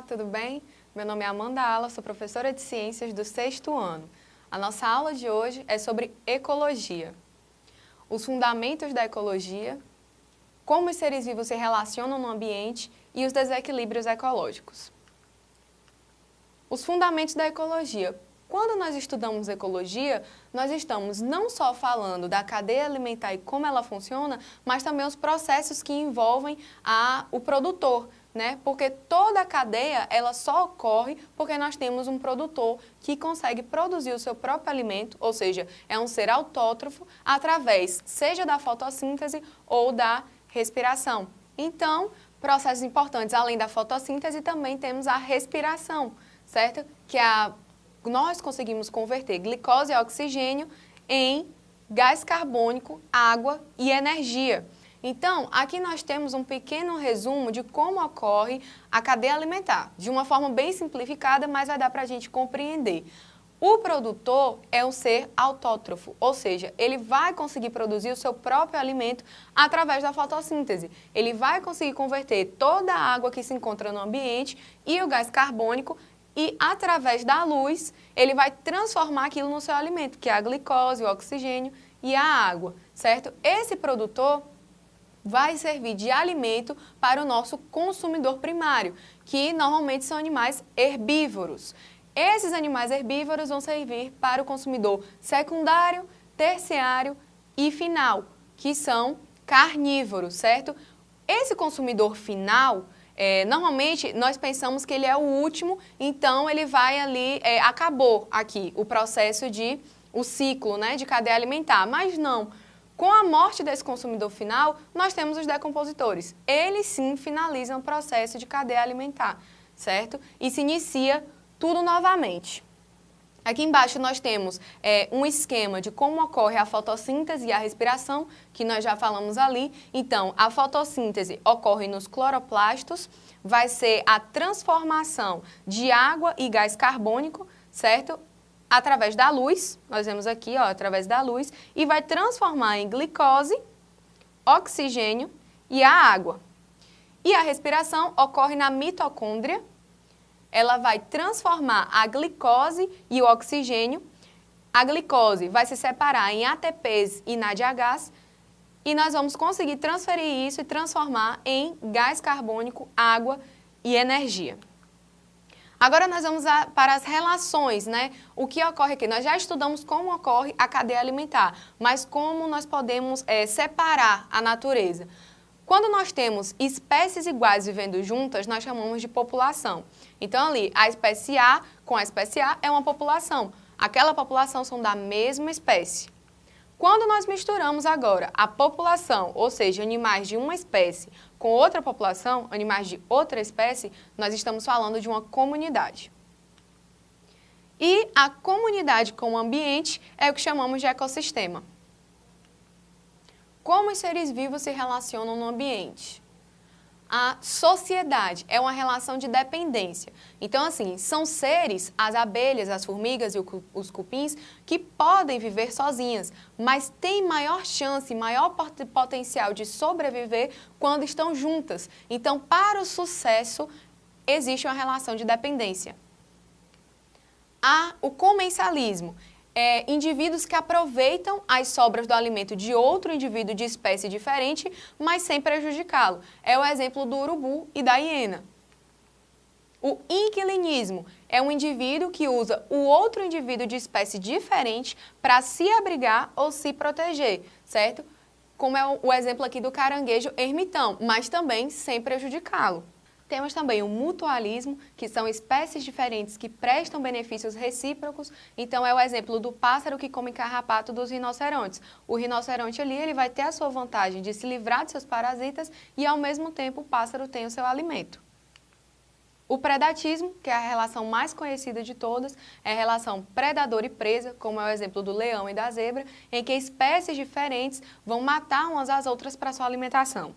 Olá, tudo bem? Meu nome é Amanda Ala, sou professora de Ciências do sexto ano. A nossa aula de hoje é sobre ecologia. Os fundamentos da ecologia, como os seres vivos se relacionam no ambiente e os desequilíbrios ecológicos. Os fundamentos da ecologia. Quando nós estudamos ecologia, nós estamos não só falando da cadeia alimentar e como ela funciona, mas também os processos que envolvem a, o produtor, né? Porque toda a cadeia, ela só ocorre porque nós temos um produtor que consegue produzir o seu próprio alimento, ou seja, é um ser autótrofo através, seja da fotossíntese ou da respiração. Então, processos importantes, além da fotossíntese, também temos a respiração, certo? Que é a, nós conseguimos converter glicose e oxigênio em gás carbônico, água e energia. Então, aqui nós temos um pequeno resumo de como ocorre a cadeia alimentar, de uma forma bem simplificada, mas vai dar para a gente compreender. O produtor é um ser autótrofo, ou seja, ele vai conseguir produzir o seu próprio alimento através da fotossíntese. Ele vai conseguir converter toda a água que se encontra no ambiente e o gás carbônico e através da luz ele vai transformar aquilo no seu alimento, que é a glicose, o oxigênio e a água, certo? Esse produtor vai servir de alimento para o nosso consumidor primário, que normalmente são animais herbívoros. Esses animais herbívoros vão servir para o consumidor secundário, terciário e final, que são carnívoros, certo? Esse consumidor final, é, normalmente nós pensamos que ele é o último, então ele vai ali, é, acabou aqui o processo de, o ciclo né, de cadeia alimentar, mas não. Com a morte desse consumidor final, nós temos os decompositores. Eles sim finalizam o processo de cadeia alimentar, certo? E se inicia tudo novamente. Aqui embaixo nós temos é, um esquema de como ocorre a fotossíntese e a respiração, que nós já falamos ali. Então, a fotossíntese ocorre nos cloroplastos, vai ser a transformação de água e gás carbônico, certo? através da luz, nós vemos aqui, ó, através da luz, e vai transformar em glicose, oxigênio e a água. E a respiração ocorre na mitocôndria, ela vai transformar a glicose e o oxigênio, a glicose vai se separar em ATPs e NADH, e nós vamos conseguir transferir isso e transformar em gás carbônico, água e energia. Agora nós vamos a, para as relações, né? O que ocorre aqui? Nós já estudamos como ocorre a cadeia alimentar, mas como nós podemos é, separar a natureza. Quando nós temos espécies iguais vivendo juntas, nós chamamos de população. Então ali, a espécie A com a espécie A é uma população. Aquela população são da mesma espécie. Quando nós misturamos agora a população, ou seja, animais de uma espécie, com outra população, animais de outra espécie, nós estamos falando de uma comunidade. E a comunidade com o ambiente é o que chamamos de ecossistema. Como os seres vivos se relacionam no ambiente? a sociedade, é uma relação de dependência. Então, assim, são seres, as abelhas, as formigas e os cupins, que podem viver sozinhas, mas têm maior chance, maior potencial de sobreviver quando estão juntas. Então, para o sucesso, existe uma relação de dependência. Há o comensalismo, é, indivíduos que aproveitam as sobras do alimento de outro indivíduo de espécie diferente, mas sem prejudicá-lo. É o exemplo do urubu e da hiena. O inquilinismo é um indivíduo que usa o outro indivíduo de espécie diferente para se abrigar ou se proteger, certo? Como é o exemplo aqui do caranguejo ermitão, mas também sem prejudicá-lo. Temos também o mutualismo, que são espécies diferentes que prestam benefícios recíprocos. Então, é o exemplo do pássaro que come carrapato dos rinocerontes. O rinoceronte ali ele vai ter a sua vantagem de se livrar de seus parasitas e, ao mesmo tempo, o pássaro tem o seu alimento. O predatismo, que é a relação mais conhecida de todas, é a relação predador e presa, como é o exemplo do leão e da zebra, em que espécies diferentes vão matar umas às outras para sua alimentação.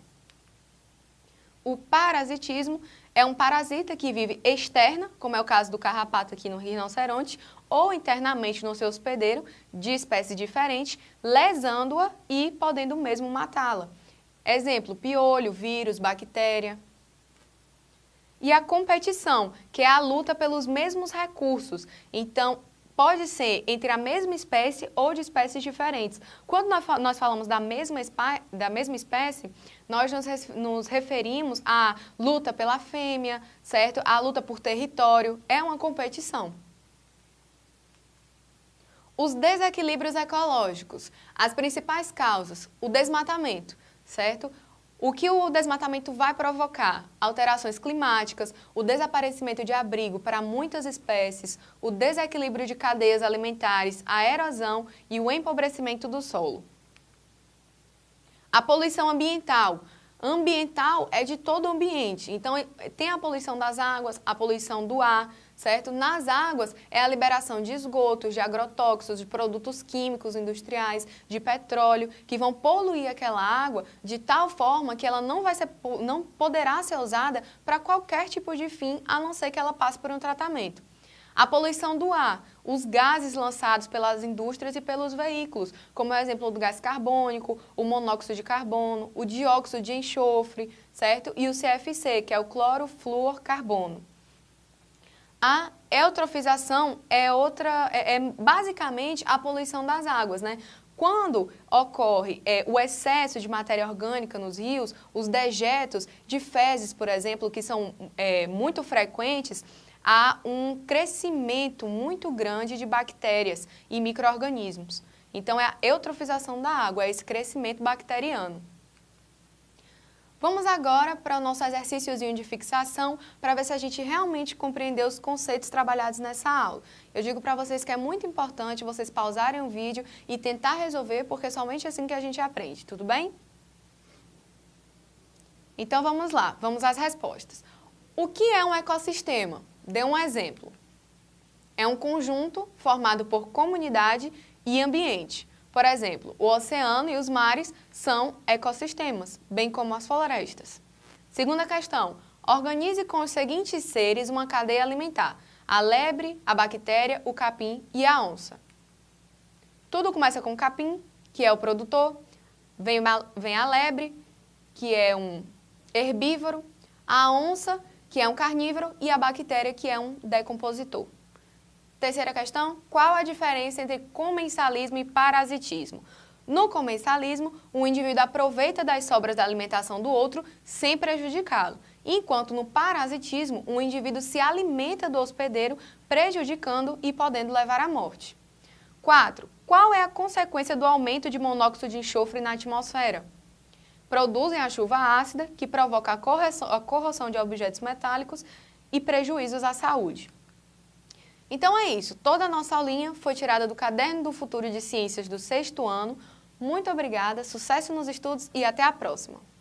O parasitismo é um parasita que vive externa, como é o caso do carrapato aqui no rinoceronte, ou internamente no seu hospedeiro, de espécie diferente, lesando-a e podendo mesmo matá-la. Exemplo, piolho, vírus, bactéria. E a competição, que é a luta pelos mesmos recursos. Então, pode ser entre a mesma espécie ou de espécies diferentes. Quando nós falamos da mesma, da mesma espécie, nós nos, referimos à luta pela fêmea, certo? A luta por território, é uma competição. Os desequilíbrios ecológicos, as principais causas, o desmatamento, certo? O que o desmatamento vai provocar? Alterações climáticas, o desaparecimento de abrigo para muitas espécies, o desequilíbrio de cadeias alimentares, a erosão e o empobrecimento do solo. A poluição ambiental. Ambiental é de todo o ambiente, então tem a poluição das águas, a poluição do ar, certo? Nas águas é a liberação de esgotos, de agrotóxicos, de produtos químicos industriais, de petróleo, que vão poluir aquela água de tal forma que ela não, vai ser, não poderá ser usada para qualquer tipo de fim, a não ser que ela passe por um tratamento. A poluição do ar, os gases lançados pelas indústrias e pelos veículos, como é o exemplo do gás carbônico, o monóxido de carbono, o dióxido de enxofre, certo? E o CFC, que é o clorofluorcarbono. A eutrofização é outra, é, é basicamente a poluição das águas, né? Quando ocorre é, o excesso de matéria orgânica nos rios, os dejetos de fezes, por exemplo, que são é, muito frequentes, há um crescimento muito grande de bactérias e micro-organismos. Então, é a eutrofização da água, é esse crescimento bacteriano. Vamos agora para o nosso exercíciozinho de fixação para ver se a gente realmente compreendeu os conceitos trabalhados nessa aula. Eu digo para vocês que é muito importante vocês pausarem o vídeo e tentar resolver, porque é somente assim que a gente aprende, tudo bem? Então vamos lá, vamos às respostas. O que é um ecossistema? Dê um exemplo. É um conjunto formado por comunidade e ambiente. Por exemplo, o oceano e os mares são ecossistemas, bem como as florestas. Segunda questão, organize com os seguintes seres uma cadeia alimentar, a lebre, a bactéria, o capim e a onça. Tudo começa com o capim, que é o produtor, vem, vem a lebre, que é um herbívoro, a onça, que é um carnívoro, e a bactéria, que é um decompositor. Terceira questão, qual a diferença entre comensalismo e parasitismo? No comensalismo, o indivíduo aproveita das sobras da alimentação do outro sem prejudicá-lo, enquanto no parasitismo, o indivíduo se alimenta do hospedeiro, prejudicando e podendo levar à morte. 4. Qual é a consequência do aumento de monóxido de enxofre na atmosfera? Produzem a chuva ácida, que provoca a corrosão de objetos metálicos e prejuízos à saúde. Então é isso, toda a nossa aulinha foi tirada do Caderno do Futuro de Ciências do sexto ano. Muito obrigada, sucesso nos estudos e até a próxima!